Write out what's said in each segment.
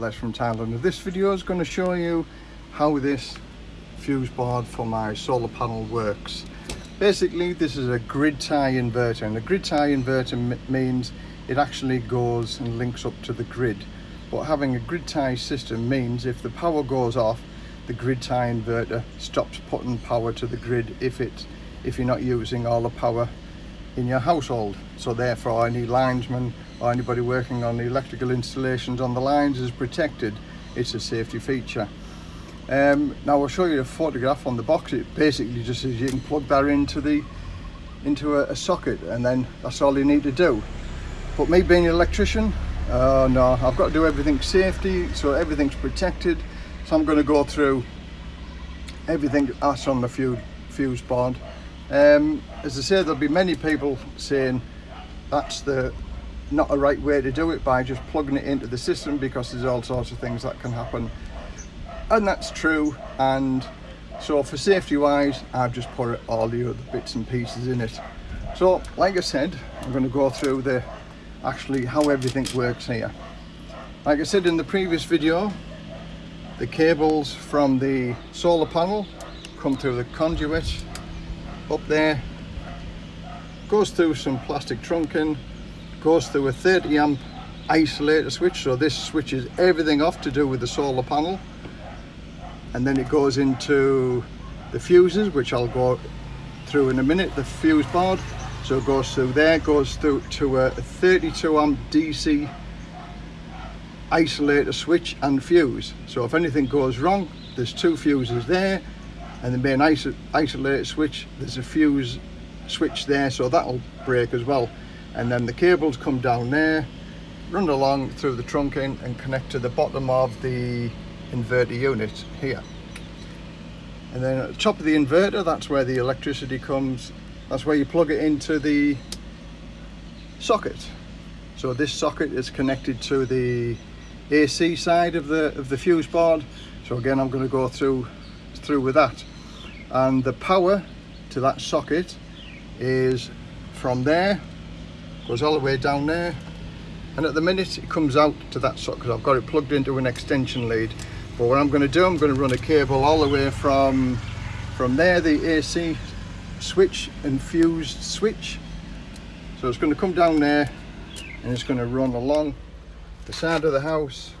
Les from Thailand. This video is going to show you how this fuse board for my solar panel works. Basically this is a grid tie inverter and a grid tie inverter means it actually goes and links up to the grid. But having a grid tie system means if the power goes off the grid tie inverter stops putting power to the grid if it if you're not using all the power in your household. So therefore any linesman or anybody working on the electrical installations on the lines is protected. It's a safety feature. Um, now I'll show you a photograph on the box. It basically just says you can plug that into the into a, a socket and then that's all you need to do. But me being an electrician uh, no I've got to do everything safety so everything's protected. So I'm going to go through everything that's on the fuse, fuse board um, as I say there'll be many people saying that's the not a right way to do it by just plugging it into the system because there's all sorts of things that can happen. And that's true and so for safety wise I've just put all the other bits and pieces in it. So like I said I'm going to go through the actually how everything works here. Like I said in the previous video the cables from the solar panel come through the conduit up there. Goes through some plastic trunking goes through a 30 amp isolator switch so this switches everything off to do with the solar panel. And then it goes into the fuses which I'll go through in a minute the fuse board. So it goes through there goes through to a 32 amp DC isolator switch and fuse. So if anything goes wrong there's two fuses there and then main iso isolator switch. There's a fuse switch there so that'll break as well. And then the cables come down there run along through the trunking and connect to the bottom of the inverter unit here. And then at the top of the inverter that's where the electricity comes. That's where you plug it into the socket. So this socket is connected to the AC side of the of the fuse board. So again I'm going to go through through with that and the power to that socket is from there goes all the way down there. And at the minute it comes out to that socket. I've got it plugged into an extension lead. But what I'm going to do I'm going to run a cable all the way from from there the AC switch and fused switch. So it's going to come down there and it's going to run along the side of the house.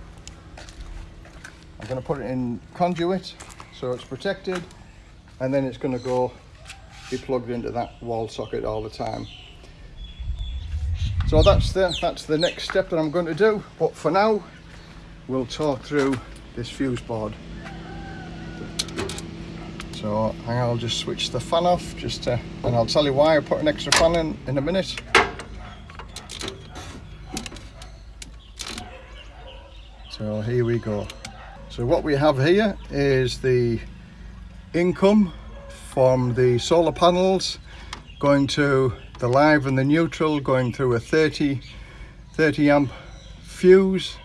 I'm going to put it in conduit so it's protected and then it's going to go be plugged into that wall socket all the time. So that's the that's the next step that I'm going to do. But for now we'll talk through this fuse board. So I'll just switch the fan off just to, and I'll tell you why. I put an extra fan in in a minute. So here we go. So what we have here is the income from the solar panels going to the live and the neutral going through a 30 30 amp fuse.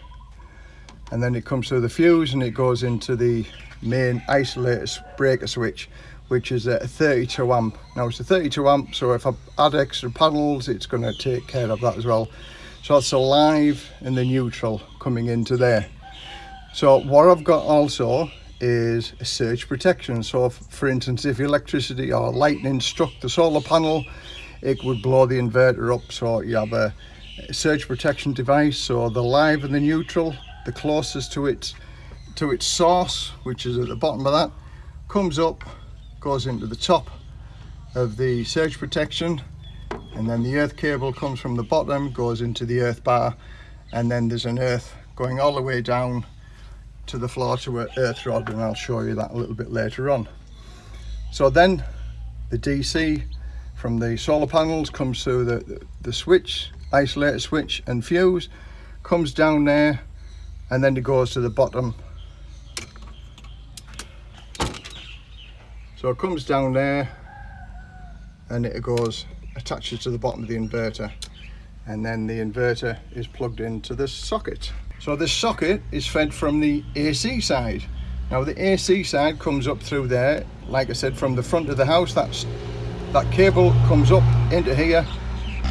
And then it comes through the fuse and it goes into the main isolator breaker switch which is a 32 amp. Now it's a 32 amp so if i add extra panels it's going to take care of that as well. So it's a live and the neutral coming into there. So what i've got also is surge protection. So if, for instance if electricity or lightning struck the solar panel it would blow the inverter up. So you have a, surge protection device. So the live and the neutral the closest to its to its source which is at the bottom of that comes up goes into the top of the surge protection and then the earth cable comes from the bottom goes into the earth bar and then there's an earth going all the way down to the floor to an earth rod and I'll show you that a little bit later on. So then the DC from the solar panels comes through the, the, the switch, isolator switch and fuse, comes down there and then it goes to the bottom. So it comes down there and it goes, attaches to the bottom of the inverter and then the inverter is plugged into this socket. So this socket is fed from the AC side. Now the AC side comes up through there, like I said, from the front of the house. That's That cable comes up into here.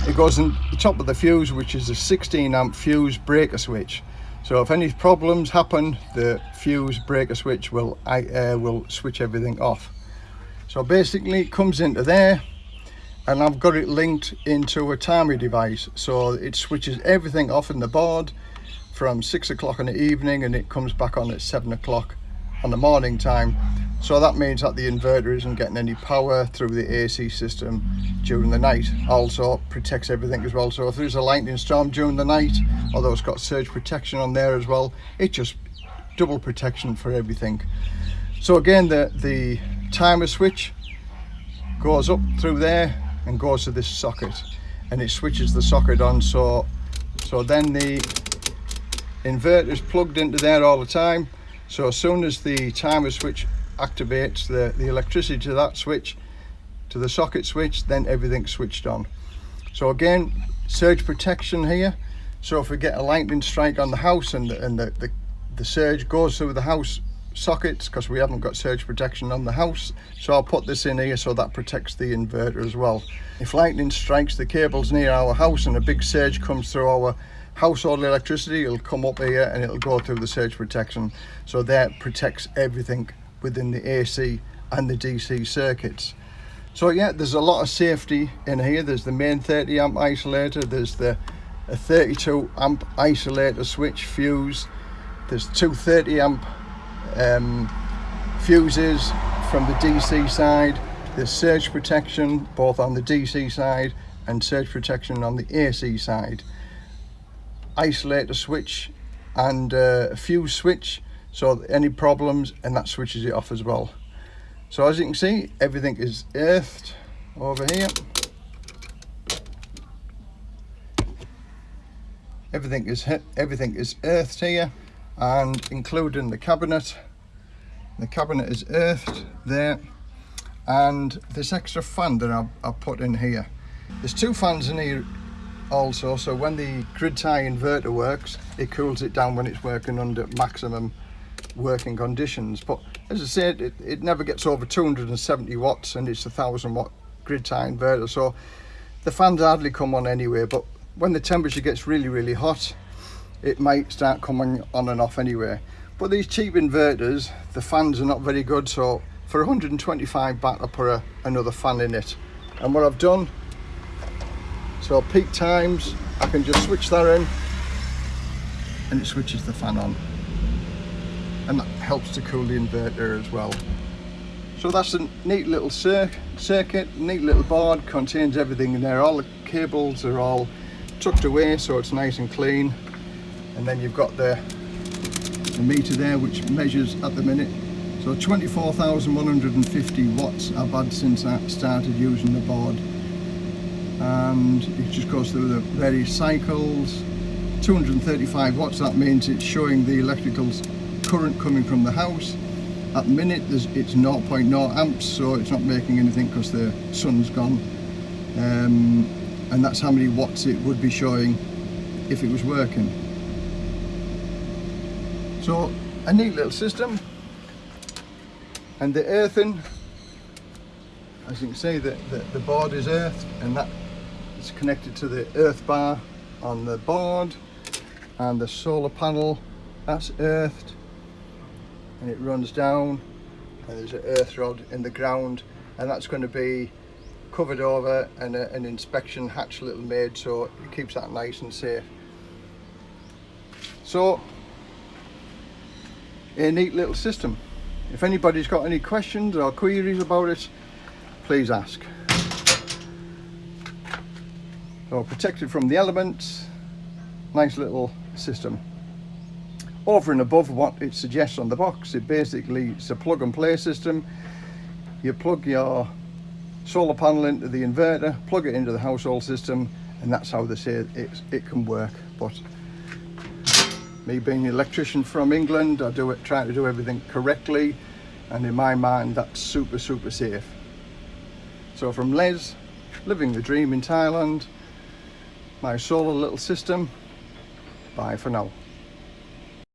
It goes in the top of the fuse, which is a 16 amp fuse breaker switch. So if any problems happen, the fuse breaker switch will uh, will switch everything off. So basically it comes into there and I've got it linked into a timer device. So it switches everything off in the board from six o'clock in the evening and it comes back on at seven o'clock on the morning time. So that means that the inverter isn't getting any power through the AC system during the night. Also protects everything as well. So if there's a lightning storm during the night although it's got surge protection on there as well it just double protection for everything. So again the the timer switch goes up through there and goes to this socket. And it switches the socket on so so then the inverter is plugged into there all the time. So as soon as the timer switch activates the the electricity to that switch to the socket switch then everything's switched on. So again surge protection here. So if we get a lightning strike on the house and, and the, the the surge goes through the house sockets because we haven't got surge protection on the house so I'll put this in here so that protects the inverter as well. If lightning strikes the cables near our house and a big surge comes through our household electricity it'll come up here and it'll go through the surge protection. So that protects everything within the AC and the DC circuits. So yeah there's a lot of safety in here. There's the main 30 amp isolator there's the a 32 amp isolator switch fuse there's two 30 amp um, fuses from the DC side there's surge protection both on the DC side and surge protection on the AC side isolator switch and uh, a fuse switch so any problems and that switches it off as well so as you can see everything is earthed over here everything is hit. everything is earthed here and including the cabinet the cabinet is earthed there and this extra fan that I've, I've put in here there's two fans in here also so when the grid tie inverter works it cools it down when it's working under maximum working conditions. But as I said it, it never gets over 270 watts and it's a thousand watt grid tie inverter so the fans hardly come on anyway but when the temperature gets really really hot it might start coming on and off anyway but these cheap inverters the fans are not very good so for 125 baht I put a, another fan in it. And what I've done so peak times I can just switch that in and it switches the fan on. And that helps to cool the inverter as well. So that's a neat little cir circuit neat little board contains everything in there. All the cables are all tucked away so it's nice and clean. And then you've got the, the meter there which measures at the minute. So 24,150 watts I've had since I started using the board and it just goes through the various cycles. 235 watts that means it's showing the electrical current coming from the house. At the minute there's it's 0.0 amps so it's not making anything because the sun's gone. Um, and that's how many watts it would be showing if it was working. So a neat little system. And the earthing as you can see the, the, the board is earthed and that it's connected to the earth bar on the board and the solar panel. That's earthed. And it runs down and there's an earth rod in the ground. And that's going to be covered over and a, an inspection hatch little made so it keeps that nice and safe. So a neat little system. If anybody's got any questions or queries about it please ask so protected from the elements. Nice little system. Over and above what it suggests on the box it basically it's a plug and play system. You plug your solar panel into the inverter plug it into the household system and that's how they say it, it can work. But me being an electrician from England I do it try to do everything correctly and in my mind that's super super safe. So from Les living the dream in Thailand my solar little system. Bye for now.